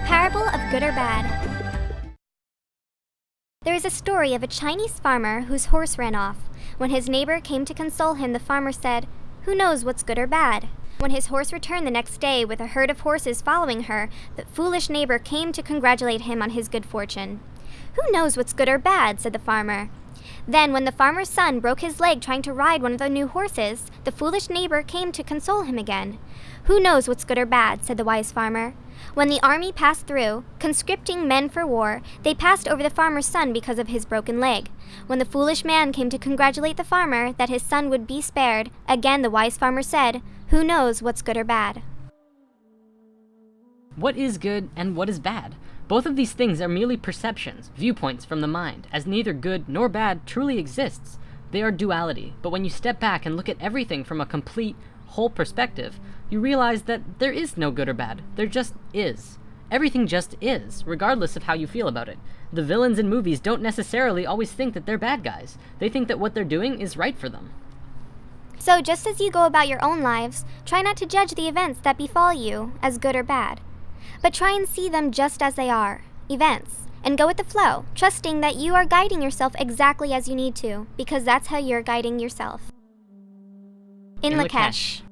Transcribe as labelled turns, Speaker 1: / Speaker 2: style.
Speaker 1: parable of good or bad. There is a story of a Chinese farmer whose horse ran off. When his neighbor came to console him, the farmer said, Who knows what's good or bad? When his horse returned the next day with a herd of horses following her, the foolish neighbor came to congratulate him on his good fortune. Who knows what's good or bad? said the farmer. Then, when the farmer's son broke his leg trying to ride one of the new horses, the foolish neighbor came to console him again. Who knows what's good or bad? said the wise farmer. When the army passed through, conscripting men for war, they passed over the farmer's son because of his broken leg. When the foolish man came to congratulate the farmer that his son would be spared, again the wise farmer said, Who knows what's good or bad?
Speaker 2: What is good and what is bad? Both of these things are merely perceptions, viewpoints from the mind, as neither good nor bad truly exists. They are duality, but when you step back and look at everything from a complete, whole perspective, you realize that there is no good or bad. There just is. Everything just is, regardless of how you feel about it. The villains in movies don't necessarily always think that they're bad guys. They think that what they're doing is right for them.
Speaker 1: So, just as you go about your own lives, try not to judge the events that befall you as good or bad, but try and see them just as they are events, and go with the flow, trusting that you are guiding yourself exactly as you need to, because that's how you're guiding yourself. In,
Speaker 2: In
Speaker 1: Lakesh.
Speaker 2: Lakesh.